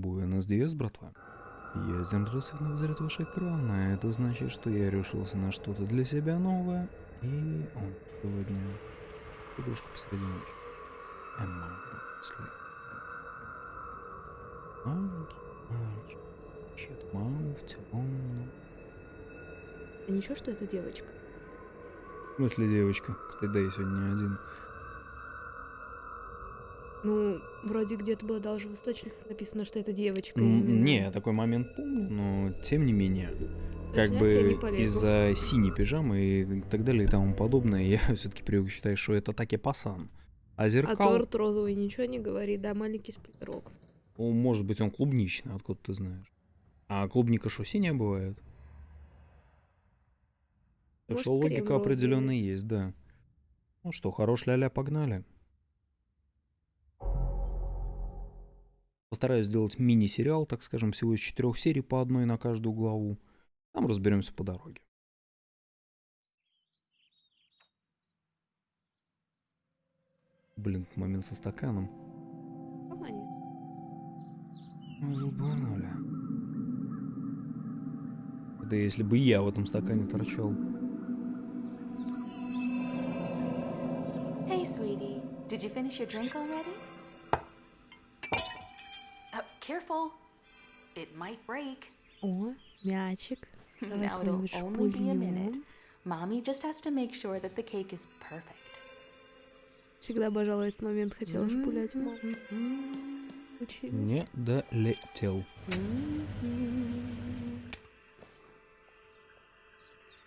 Буэнос Диас, братва. Я один раз взлет ваш экран, а это значит, что я решился на что-то для себя новое. И он сегодня игрушка посреди ночи. Among Sleep. Маленький мальчик. Ищет маму в темном. А ничего, что это девочка? В смысле девочка? Кстати, да, я сегодня не один. Ну, вроде где-то было даже в источниках написано, что это девочка. Именно. Не, я такой момент помню, но тем не менее. Как бы из-за синей пижамы и так далее и тому подобное, я все-таки привык считать, что это таки пасан. А А зеркал, торт розовый ничего не говорит, да, маленький сплиттерок. ну, может быть, он клубничный, откуда ты знаешь. А клубника что, синяя бывает? Так Может, что логика розовый. определенно есть, да. Ну что, хорош ля-ля, погнали. Постараюсь сделать мини-сериал, так скажем, всего из четырех серий по одной на каждую главу. Там разберемся по дороге. Блин, момент со стаканом. Нормально. Ну, Долбанули. Да если бы я в этом стакане торчал. Hey, sweetie. Did you finish your drink already? Careful. It might break. О, мячик. Давай now it'll only be a minute. Mommy just has to make sure that the cake is perfect. Всегда обожала этот момент, хотела шпулять маму. Mhm. Училась. Не долетел.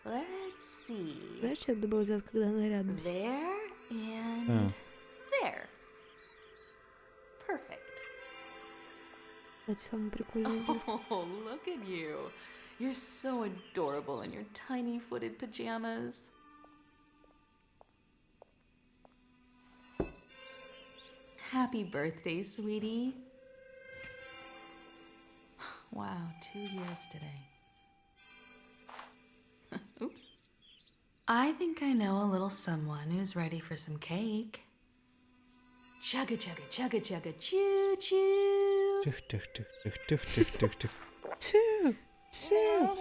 Let's see. Знаешь, что надо было сделать, когда она рядом сидит? There and А, Кстати, самое прикольное. видишь? Oh, look at you. You're so adorable in your tiny footed pajamas. Happy birthday, sweetie. Wow, two years today. Oops. I think I know a little someone who's ready for some cake. Chugga chugga chugga chugga choo choo. Тих, тих, тих, тих, тих, тих, тих, тих. Тю, тю.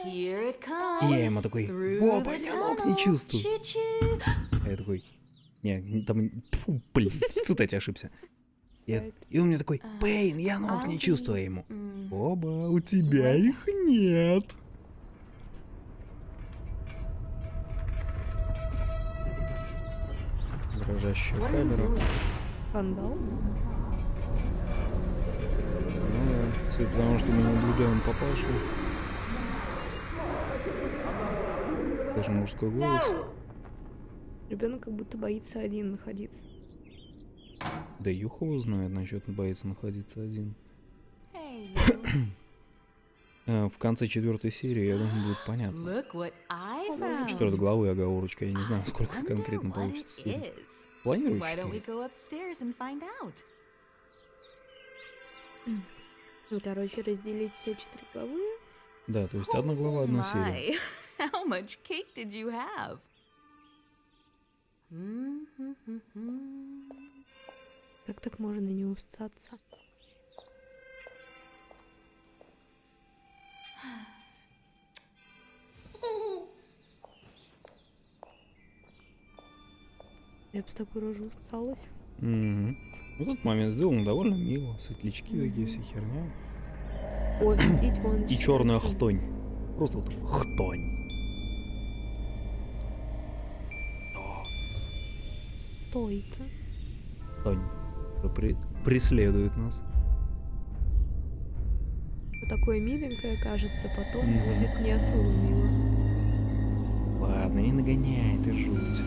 Here it comes. Я ему такой, «Боба, я ног не чувствую». А я такой, не, там, тьфу, блин, в цитате ошибся. И, и он мне такой, Пейн, я ног не I'll чувствую ему. М. Оба, у тебя их нет. Дрожащая What are you камера. doing? Скандал? Ну да, судя по тому, что мы наблюдаем папашу. Даже мужской голос. Ребенок как будто боится один находиться. Да Юх его знает насчет боится находиться один. Hey. Э, В конце четвертой серии, я думаю, будет понятно. Четвертой главы оговорочка, я не знаю, сколько конкретно получится it Ну, короче, разделить все четыре главы. Да, то есть одна глава, одна серия. How much cake did you have? Mm-hmm. Как так можно не устаться? Я бы с такой рожей усталась. Мгм. Вот этот момент сделан довольно мило. Светлячки такие, все херня. Ой, И черная хтонь. Просто вот хтонь. Хтонь. Что при- преследует нас. Вот такое миленькое, кажется, потом Мгм. будет не особо мило. Ладно, не нагоняй, ты жуть.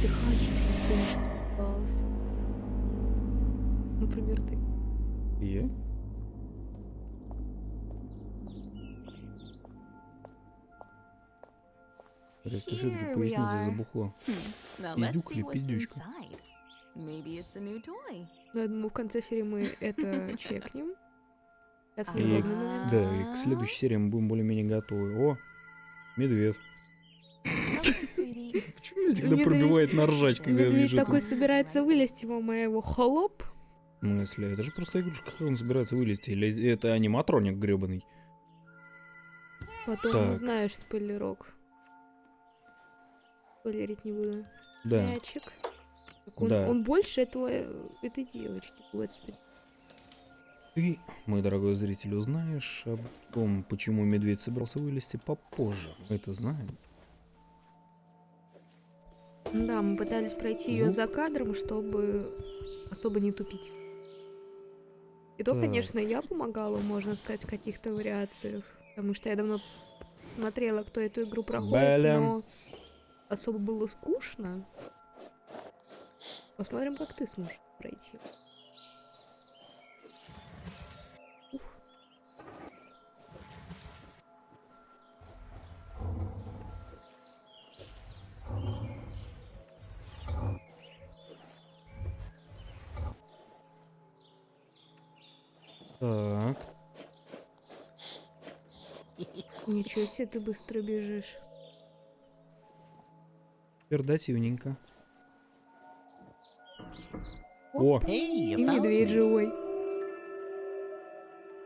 Ты хочешь, чтобы кто-нибудь? Например, ты. Я? Просто все-таки забухло. Пиздюк let's или пиздючка? inside. Maybe it's a new toy. Ну, я думаю, в конце серии мы это чекнем. Сейчас И-. Да, и к следующей серии мы будем более-менее готовы. О, медведь. Почему меня всегда пробивает на ржач, когда Медведь вижу такой собирается вылезти, мама его холоп. В смысле? Это же просто игрушка, как он собирается вылезти? Или это аниматроник гребаный? Потом Так. узнаешь спойлерок. Спойлерить не буду. Да. Мячик. Так он, Да. он больше этого, э, этой девочки, господи. Ты, мой дорогой зритель, узнаешь о том, почему медведь собирался вылезти попозже. Мы это знаем. Да, мы пытались пройти ее Ну. за кадром, чтобы особо не тупить. И то, Так. конечно, я помогала, можно сказать, в каких-то вариациях. Потому что я давно смотрела, кто эту игру проходит, Блин. но особо было скучно. Посмотрим, как ты сможешь пройти. Себе, ты быстро бежишь. Пердативненько. О, Hey, И медведь живой.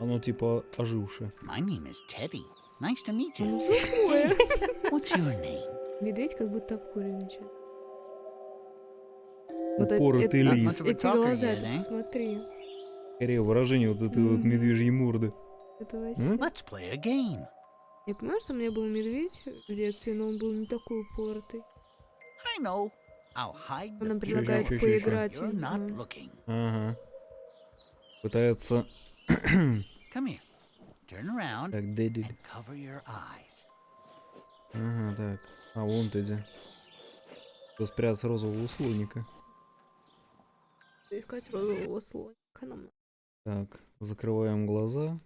оно типа ожившее. My name is Teddy. Nice to meet Он you. живое. What's your name? Медведь как будто обкуренный. чё. Вот Упоротый эти- лис. эти глаза, ты посмотри. Скорее выражение вот этой вот Мгм. медвежьей морды. Это вообще... Let's play a game. Я понимаю, что у меня был медведь в детстве, но он был не такой упоротый. I know. I'll hide Он the нам picture предлагает чё, чё, чё? поиграть, видимо. looking. Ага. Пытается... Come here. Turn around Так, Дэдди. and cover your eyes. Ага, так. А, вон ты где. Кто спрятался розового слоника. Искать розового слоника нам. Так, закрываем глаза.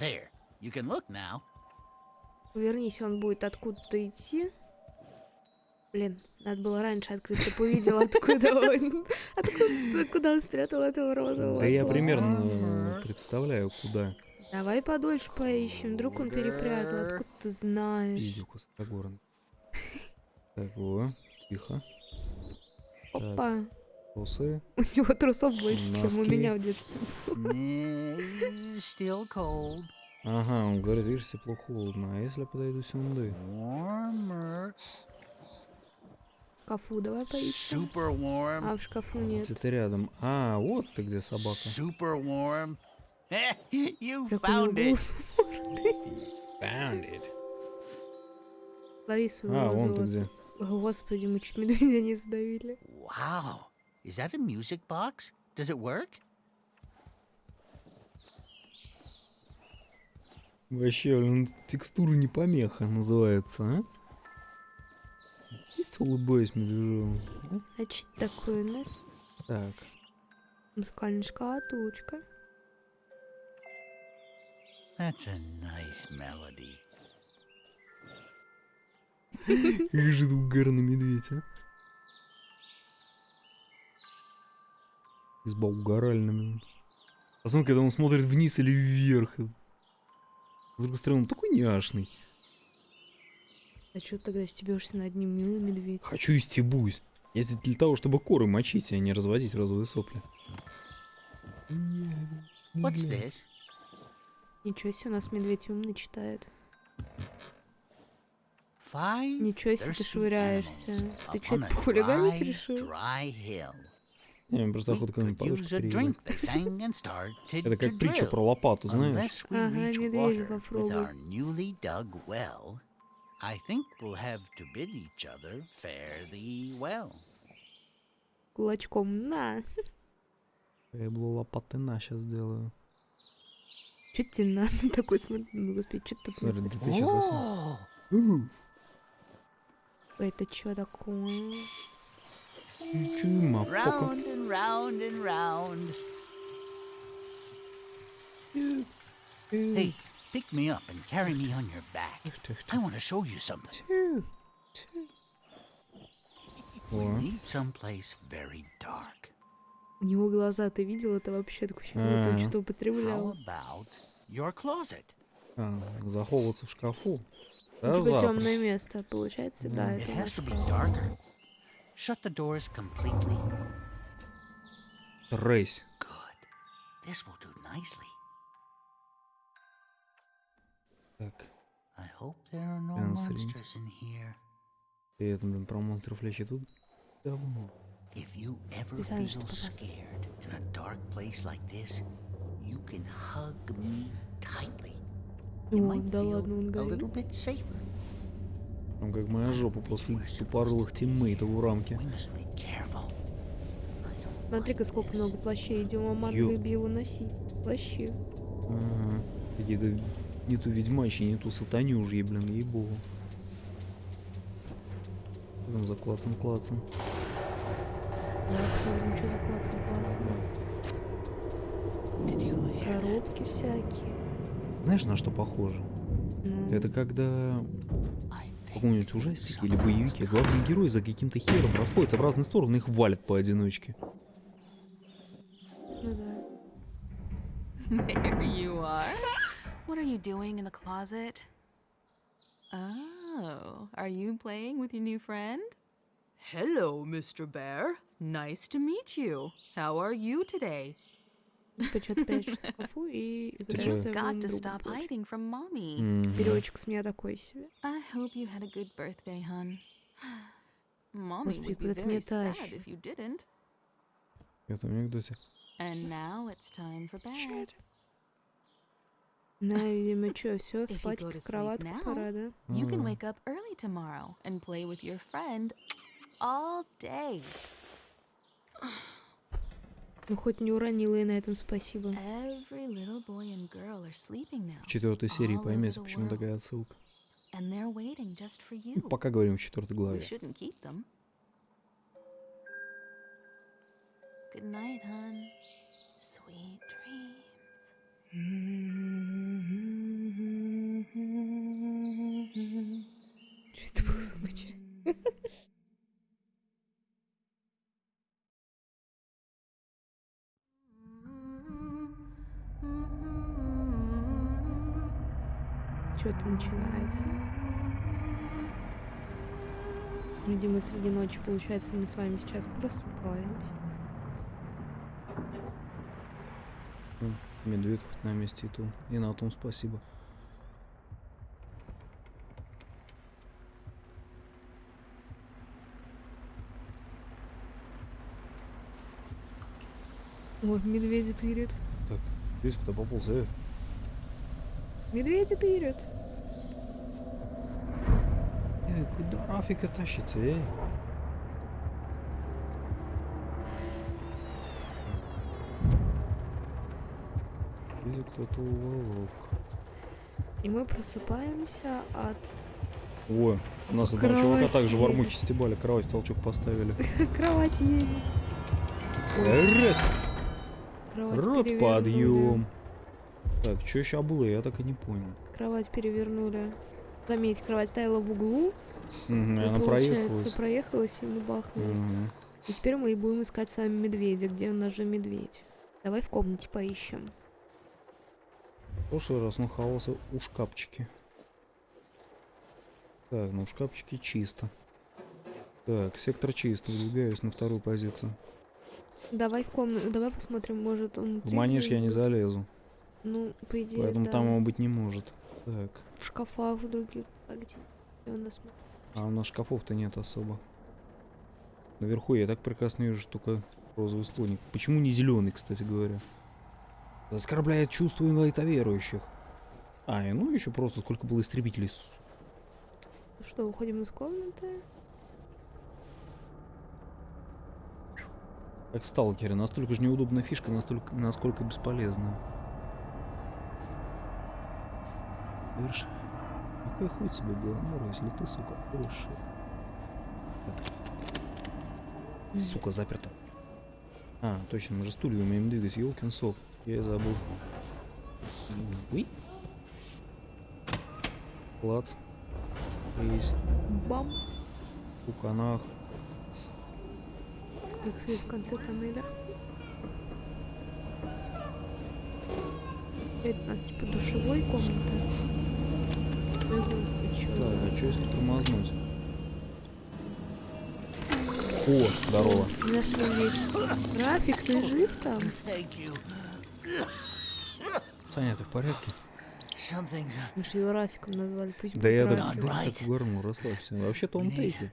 There. You can look now. Повернись, он будет откуда-то идти. Блин, надо было раньше открыть, чтобы увидел, откуда он, откуда, куда он спрятал этого розового Да я примерно представляю, куда. Давай подольше поищем, вдруг он перепрятал, откуда ты знаешь. Пиздюк высокогорный. Так, во, тихо. Опа, Трусы. у него трусов больше, чем у меня в детстве. Still cold. Ага, он говорит, видишь, тепло холодно. А если я подойду сюда? Шкафу давай поищем. А в шкафу нет. Где-то рядом. А, вот ты где собака. Super warm. you found it. Found it. Лови своего А, вон ты где. Господи, мы чуть медведя не сдавили. Wow. Is that a music box? Does it work? Вообще, блин, текстура не помеха называется, а? Чисто улыбаюсь медвежонок. а? Значит, такой у нас Так, музыкальная шкатулочка. That's a nice melody. как же угарный медведь, а? Изба угоральная. Посмотри, когда он смотрит вниз или вверх. С другой стороны, он такой няшный. А что тогда стебешься над ним, милый медведь? Хочу и стебусь. Я здесь для того, чтобы коры мочить, а не разводить розовые сопли. What's this? Ничего себе, у нас медведь умный читает. Ничего себе, ты швыряешься. Ты что, dry, решил? Не, просто We охота could подушку use a переебать. drink, they sang and started Это to как притча про лопату, знаешь? Unless we Ага, reach медведя water with попробуй. our newly dug well, I think we'll have to bid each other fare thee well. Кулачком, на. Я было лопаты на сейчас сделаю. Че тебе надо такой, смотри, ну, господи, что ты Смотри, ты сейчас засунул. Это что такое? Чума, round and round and round. Hey, pick me up and carry me on your back. I want to show you something. We need someplace very dark. У него глаза, ты видел? Это вообще будто он Ага. что-то How употреблял. about your closet? а, заховываться в шкафу. Да, Типа запросто. темное место, получается, да, It has to be darker. Shut the doors completely. Рейс. Good. This will do nicely. Так. I hope there are no Answering. monsters in here. И это, блин, про монстров лечи тут. Давно. If you ever Ты знаешь, feel что попасть. scared in a dark place like this, you can hug me tightly. You О, might да feel ладно, он a горит. little bit safer. Там как моя жопа после тупорылых тиммейтов в рамке. Смотри-ка, сколько много плащей Диоман Ё. любила носить. Плащи. Ага. Какие-то не ту ведьмачьи, не ту сатанюжьи, блин, ей-богу. Что там за клацан-клацан? Да, что за that? Коробки всякие. Знаешь, на что похоже? Ну, Это когда каком-нибудь ужастике или боевике главный герой за каким-то хером расходится в разные стороны и их валят поодиночке. ну да. There you are. What are you doing in the closet? Oh, are you playing with your new friend? Hello, Mr. Bear. Nice to meet you. How are you today? Ты что-то прячешь в шкафу и играешь You've своим got to другом stop прочь. hiding from mommy. Мгм. Переводчик с меня такой себе. I hope you had a good birthday, hun. Mommy Господи, would be куда ты very меня sad тащишь? if you didn't. Это анекдоте. And now it's time for bed. На, видимо, что, все, If you спать go to в sleep кроватку now, пора, да? You can Ага. wake up early tomorrow and play with your friend all day. Ну, хоть не уронила и на этом спасибо. В четвертой серии поймете, почему такая отсылка. Ну. Пока говорим в четвертой главе. Good night, hun. Sweet dreams. Что это было за ночь? Что-то начинается. Видимо, среди ночи, получается, мы с вами сейчас просыпаемся. Ну, Медведь хоть на месте и то. И на том спасибо. О, медведи тырят. Видишь, куда пополз, э? Медведи тырят. Эй, куда Рафика тащится, эй? Видишь, кто-то уволок. И мы просыпаемся от Ой, у нас одного Кровать чувака также в армухе стебали, кровать толчок поставили. кровати едет. Раз, Кровать рот подъем. Так, что сейчас было, я так и не понял. Кровать перевернули. Заметь, кровать стояла в углу. Мгм, и, она проехалась. проехалась и мы бахнулись. Мгм. И теперь мы и будем искать с вами медведя. Где у нас же медведь? Давай в комнате поищем. В прошлый раз он хавался у шкафчики. Так, ну в шкафчике чисто. Так, сектор чист, выдвигаюсь на вторую позицию. Давай в комнату. Давай посмотрим, может он... В манеж я не залезу, Ну, по идее, поэтому да. там его быть не может. Так, В шкафах в других. А где? Где у нас... а у нас шкафов-то нет особо. Наверху я так прекрасно вижу, что только розовый слоник. Почему не зеленый, кстати говоря? Оскорбляет чувства инлайтоверующих. А, и ну еще просто сколько было истребителей. су- Что, уходим из комнаты? Как в сталкере, настолько же неудобная фишка, настолько, насколько бесполезная. Верш. Какой хуй тебе Беломор, если ты, сука, больше. Сука, заперто. А, точно, мы же стулья умеем двигать, ёлкин сок. Я забыл. Уи. Клац. Есть. Бам! У канах. Как свет в конце тоннеля. Это у нас типа душевой комната. Включу. а что если тормознуть? О, здорово. Нашли ведь. Рафик, ты жив там? Саня, ты в порядке? Мы же его Рафиком назвали, пусть Да я так, так угорнул, расслабься. Вообще-то он to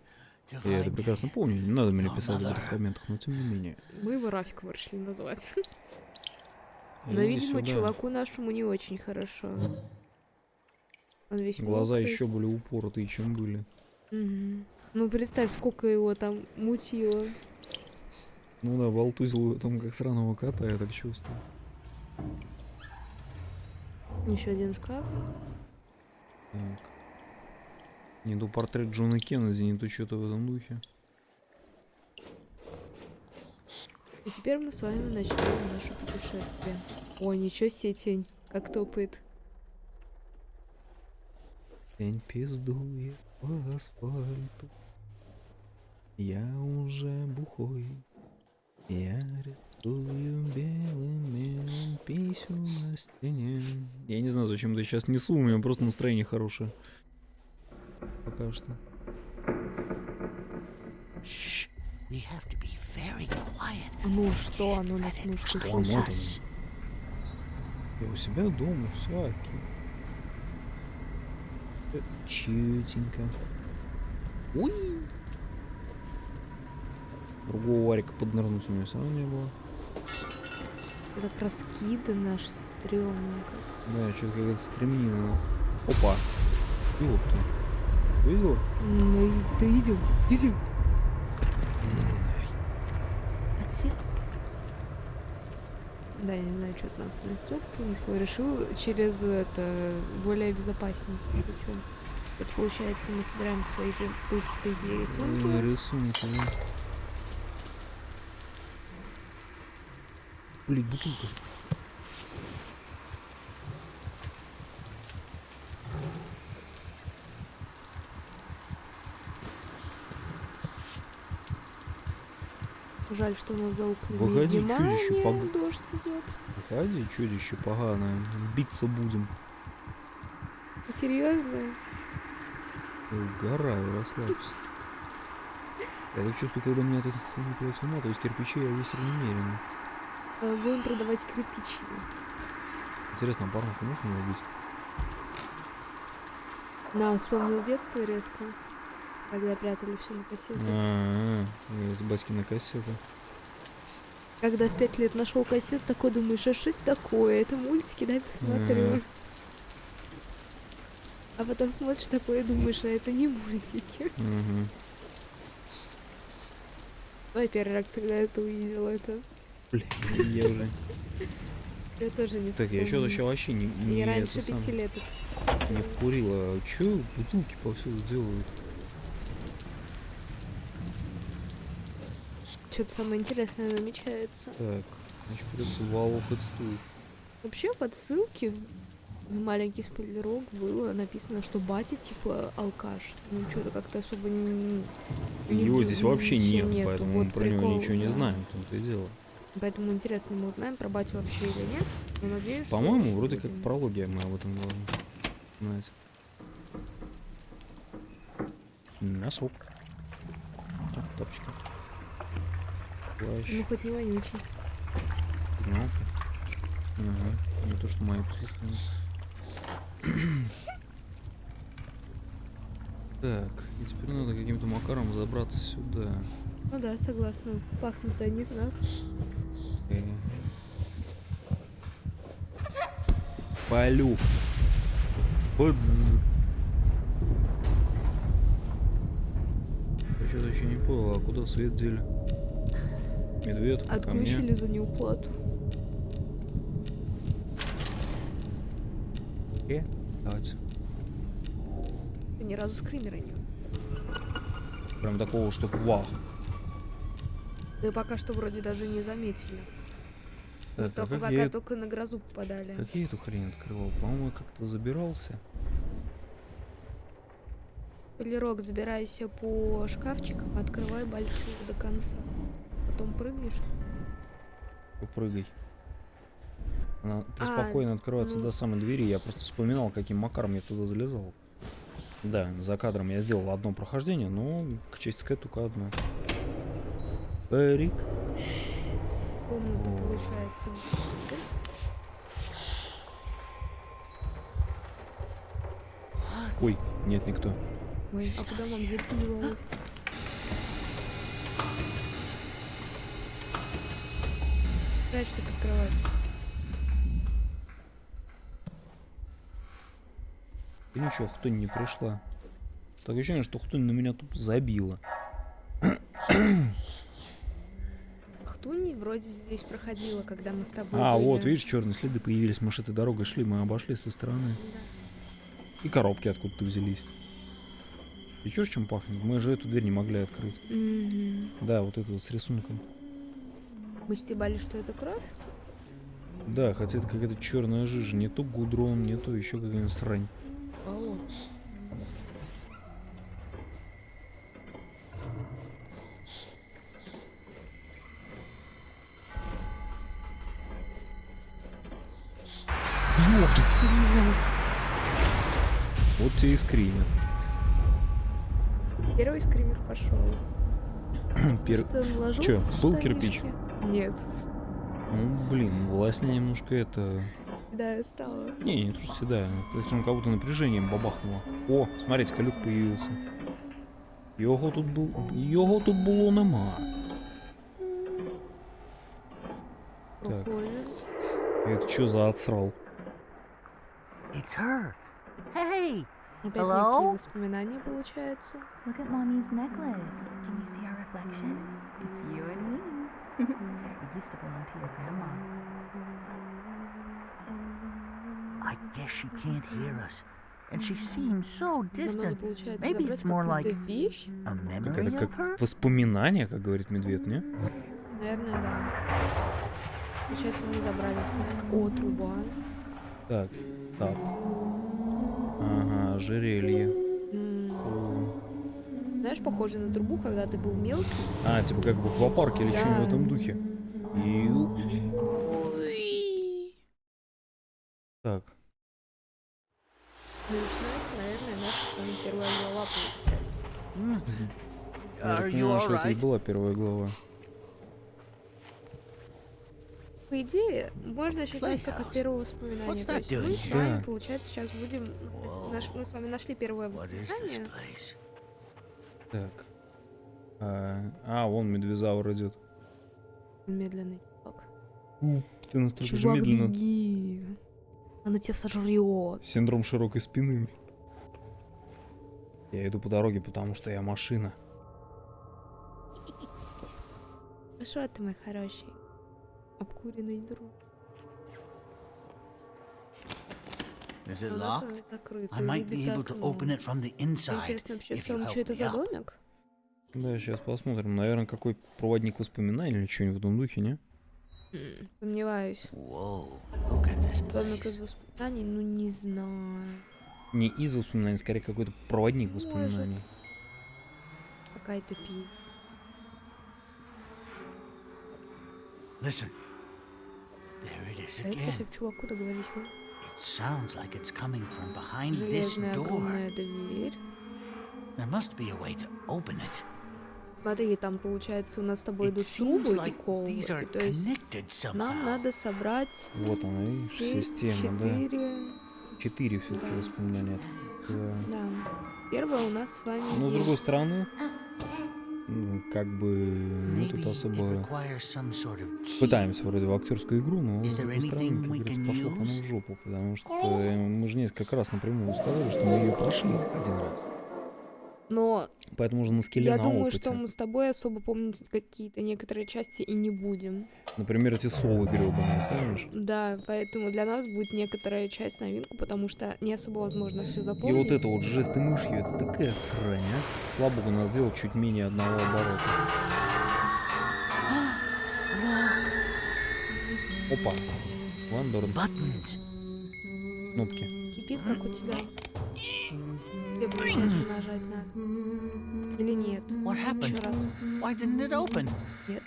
Я это прекрасно помню, не надо мне писать в комментах, но тем не менее. Мы его Рафиком решили назвать. Но, Иди видимо, сюда. чуваку нашему не очень хорошо. Он весь Глаза мокрый. еще более упоротые, чем были. Мгм. Ну, представь, сколько его там мутило. Ну да, болтузил там как сраного кота, я так чувствую. Еще один шкаф. Так. Не то портрет Джона Кеннеди, не то что-то в этом духе. И теперь мы с вами начнем наше путешествие. О, ничего себе тень, как топает. Тень пиздует по асфальту. Я уже бухой. Я рисую белым мелом писю на стене. Я не знаю, зачем это сейчас несу, у меня просто настроение хорошее. Пока что. Shh. We have to be very quiet. Ну что, оно нас может Что услышать. Я у себя дома, все окей. Всё Чютенько. Уй! Другого варика поднырнуть у меня все равно не было. Это раскидан наш стрёмненько. Да, что-то какая-то стремнина. Опа! Ёпта. Видел? Ну, и- да идем, Да, я не знаю, что от нас Настя принесла. Решил через это более безопаснее путем. Это получается, мы собираем свои же, по по идее, рисунки. Рисунки, да. Блин, бутылка. Жаль, что у нас за окнами Выходи, зима, чудище, не пог- дождь идет. Выходи, чудище поганое. Биться будем. Серьезно? Угораю, расслабься. Я так чувствую, когда меня тут не с ума, то есть кирпичи я весил немерено. А, Будем продавать кирпичи. Интересно, а порнуху можно убить? На, вспомнил детство резко. Когда прятали все на кассете. А, с Баськина кассета. Когда в пять лет нашел кассет, такой думаешь, а что это такое? Это мультики, да, посмотрю. Ага. А потом смотришь такое и думаешь, а это не мультики. Угу. Твоя первая реакция, когда это увидела, это... Блин, я уже... Я тоже не Так, я что-то еще вообще не, не, Я раньше пяти лет. не вкурила. Че бутылки повсюду делают? Что-то самое интересное намечается. Так, значит, придется волокать стул. Вообще в отсылке маленький спойлерок было написано, что батя типа алкаш. Ну что-то как-то особо не... не Его ду- здесь вообще ничего нет, нету. поэтому Вот мы про него прикол, ничего не да. знаем, в том-то и дело. Поэтому интересно, мы узнаем про батю вообще или нет. Но надеюсь, По-моему, вроде как будем. прология мы об этом должны знать. Носок. Так, тапочки. Плащ. Ну хоть не вонючий. Ну, Ага. Не то, что мои собственные. Так, и теперь надо каким-то макаром забраться сюда. Ну да, согласна. Пахнут они знак. Э. Полю. Подз. Я что-то еще не понял, а куда свет дели? Медведь. Отключили за неуплату. Э, давайте. Ни разу скримера нет. Прям такого, чтоб вах. Да пока что вроде даже не заметили. Так, а Только пока я, только на грозу попадали. как я эту хрень открывал? По-моему, как-то забирался. Полирок, забирайся по шкафчикам, открывай больших до конца. Потом прыгаешь. Попрыгай. Она А, преспокойно открывается ну. до самой двери. Я просто вспоминал, каким макаром я туда залезал. Да, за кадром я сделал одно прохождение, но к чести сказать только одно. Парик. Комната получается. Ой, нет, никто. Ой, а куда мам дверь Прячься под кровать. И ничего, Хтонь не пришла. Так ощущение, что Хтонь на меня тут забила. Хтуни вроде здесь проходила, когда мы с тобой А, были. вот, видишь, черные следы появились. Мы ж этой дорогой шли, мы обошли с той стороны. И коробки откуда-то взялись. И чё, чем пахнет? Мы же эту дверь не могли открыть. Мгм. Да, вот эту вот с рисунком. Мы стебали, что это кровь? Да, хотя это какая-то черная жижа. Не то гудрон, не то еще какая-нибудь срань. О, Вот тебе и скример. Первый скример пошел. Пер- Что, в был кирпич? Нет. Ну, блин, властня немножко это... Да, я стала. Не, не то, что седая. Причем как будто напряжением бабахнуло. О, смотрите, люк появился. Його тут был... Його тут было нема. Так. Это что за отсрал? It's her. Hey! Опять Hello? некие воспоминания, получается. Look at mommy's necklace. Can you see our reflection? It's you and me. It used to belong to your grandma. I guess she can't hear us. And she seems so distant. Maybe it's more like-. A memory of her? воспоминание, как говорит медведь, не? Наверное, да. Получается, мы забрали. О, труба. Так, так. Ага, ожерелье. Знаешь, похоже на трубу, когда ты был мелкий. А, типа как в аквапарке или что-нибудь в Да. этом духе. Так, начинается, наверное, наша с вами первая глава, получается. Я Are так you понимаю, что это и была первая глава. По идее, можно считать как от первого воспоминания. То есть мы с вами, Да. получается, сейчас будем... Наш- мы с вами нашли первое воспоминание. Так. А, а, вон медвезавр идет. Медленный чувак. Ты настолько же Чувак, медленно. беги. Она тебя сожрет. Синдром широкой спины. Я иду по дороге, потому что я машина. Хорошо ты, мой хороший. Обкуренный друг. Is it у нас с locked? I might be able to окно. open it from the inside. Интересно вообще в if you help что это за домик? Да, сейчас посмотрим. Наверное, какой проводник воспоминаний или что-нибудь в том духе, не? Сомневаюсь. Домик из воспоминаний, ну не знаю. Не из воспоминаний, скорее какой-то проводник Может. воспоминаний. Какая-то пи. Listen. There it is А это again. к чуваку договорись. Ну. It sounds like it's coming from behind this door. There must be a way to open it. Смотри, там получается у нас с тобой идут трубы и колбы. То есть нам somehow. надо собрать Вот она, видишь, система, да. четыре. Все-таки Да. воспоминания. Да. Да. Первое у нас с вами Но с другой есть. стороны, ну, как бы мы Maybe тут особо пытаемся вроде в актерскую игру, но с другой стороны, как говорится, пошло use? в жопу, потому что э, мы же несколько раз напрямую сказали, что мы ее прошли один раз. Но Поэтому уже на скеле я на думаю, опыте. что мы с тобой особо помнить какие-то некоторые части и не будем. Например, эти совы гребаные, помнишь? Да, поэтому для нас будет некоторая часть новинку, потому что не особо возможно все И запомнить. вот это вот жесты мышью, это такая срань, а? Слава богу, нас сделал чуть менее одного оборота. Look, Опа. Вандорн. buttons. Кнопки. Кипит, как у тебя. Где получается нажать надо? Или нет? Еще раз. Why didn't it open? Нет.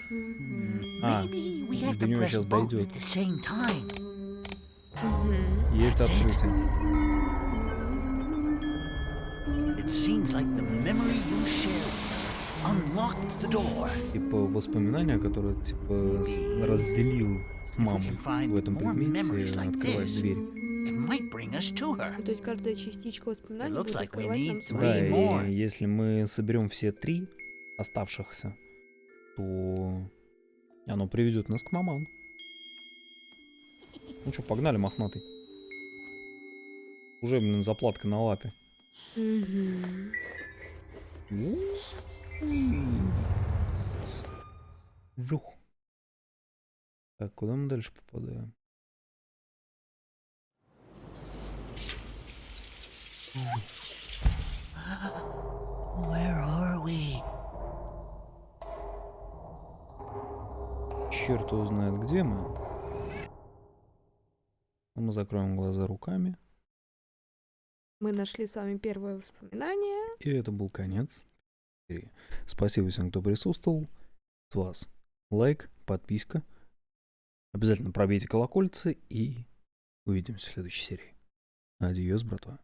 А, до него сейчас дойдет. Есть открытие. It seems like the memory you shared unlocked the door. Типа воспоминания, которые типа разделил с мамой в этом предмете, открывает дверь. Might bring us to her. То есть каждая частичка воспоминаний looks будет like we открывать нам. Да, и если мы соберем все три оставшихся, то оно приведет нас к маман. Ну что, погнали, мохнатый. Уже, блин, заплатка на лапе. Жух. Так, куда мы дальше попадаем? Where are we? Черт его знает, где мы. Мы закроем глаза руками. Мы нашли с вами первое воспоминание. И это был конец. серии. Спасибо всем, кто присутствовал. С вас лайк, подписка. Обязательно пробейте колокольцы и увидимся в следующей серии. Адьос, братва.